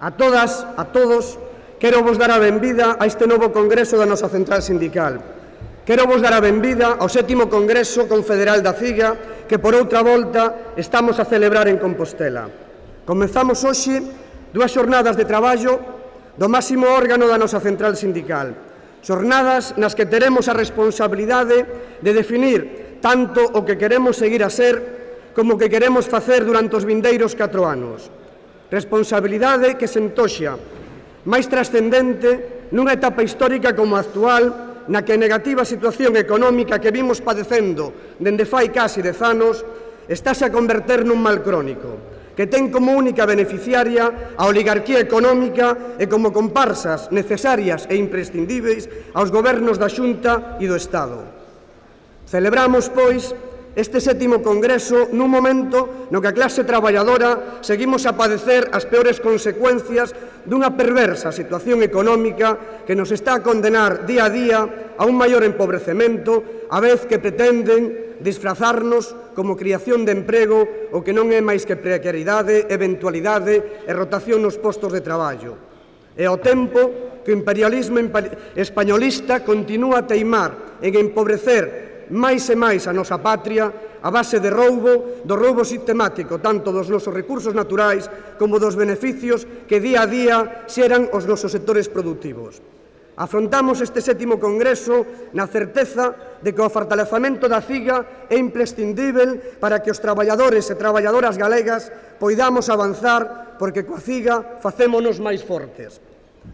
A todas, a todos, quero vos dar a benvida a este novo Congreso da nosa Central Sindical. Quero vos dar a benvida ao sétimo Congreso Confederal da CIGA que por outra volta estamos a celebrar en Compostela. Comezamos hoxe dúas xornadas de traballo do máximo órgano da nosa Central Sindical. Xornadas nas que teremos a responsabilidade de definir tanto o que queremos seguir a ser como o que queremos facer durante os vindeiros 4 anos responsabilidade que se entoxa máis trascendente nunha etapa histórica como a actual na que a negativa situación económica que vimos padecendo dende fai casi dez anos estáse a converter nun mal crónico que ten como única beneficiaria a oligarquía económica e como comparsas necesarias e imprescindíveis aos gobernos da Xunta e do Estado. Celebramos, pois, este sétimo Congreso nun momento no que a clase traballadora seguimos a padecer as peores consecuencias dunha perversa situación económica que nos está a condenar día a día a un maior empobrecemento a vez que pretenden disfrazarnos como criación de emprego o que non é máis que precariedade, eventualidade e rotación nos postos de traballo. E ao tempo que o imperialismo españolista continúa a teimar en empobrecer máis e máis a nosa patria a base de roubo, do roubo sistemático, tanto dos nosos recursos naturais como dos beneficios que día a día xeran os nosos sectores productivos. Afrontamos este sétimo Congreso na certeza de que o fortalecamento da CIGA é imprescindível para que os traballadores e traballadoras galegas poidamos avanzar porque coa CIGA facémonos máis fortes.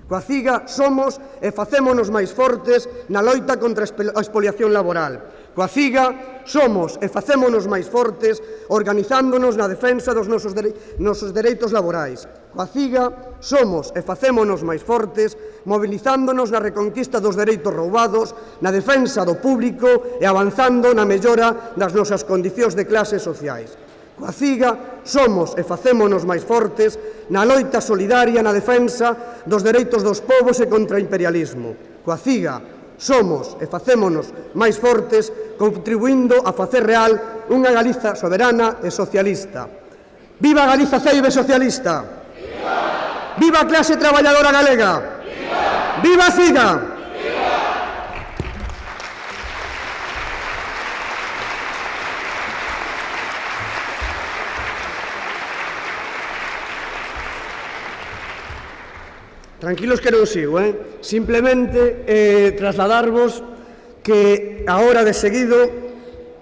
Coa CIGA somos e facémonos máis fortes na loita contra a expoliación laboral. Coa CIGA somos e facémonos máis fortes organizándonos na defensa dos nosos, dere nosos dereitos laborais. Coa CIGA somos e facémonos máis fortes movilizándonos na reconquista dos dereitos roubados, na defensa do público e avanzando na mellora das nosas condicións de clases sociais. Coa CIGA somos e facémonos máis fortes na loita solidaria na defensa dos dereitos dos povos e contra o imperialismo. Coa CIGA somos e facémonos máis fortes contribuindo a facer real unha Galiza soberana e socialista. Viva Galiza Ceibe socialista! Viva! Viva a clase traballadora galega! Viva! Viva a CIGA! Tranquilos que non sigo, eh? Simplemente eh, trasladarvos que ahora de seguido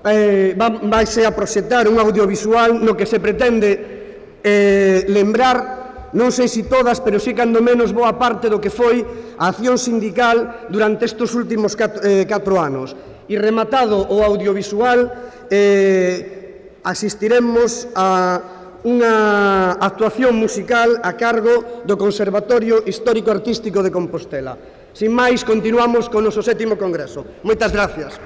eh, vaise a proxectar un audiovisual no que se pretende eh, lembrar, non sei se si todas, pero sí cando menos boa parte do que foi a acción sindical durante estes últimos 4 eh, anos. E rematado o audiovisual, eh, asistiremos a unha actuación musical a cargo do Conservatorio Histórico Artístico de Compostela. Sin máis, continuamos con o noso sétimo congreso. Moitas gracias.